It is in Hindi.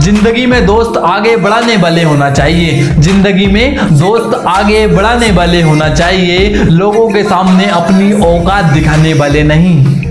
ज़िंदगी में दोस्त आगे बढ़ाने वाले होना चाहिए। ज़िंदगी में दोस्त आगे बढ़ाने वाले होना चाहिए। लोगों के सामने अपनी औकात दिखाने वाले नहीं।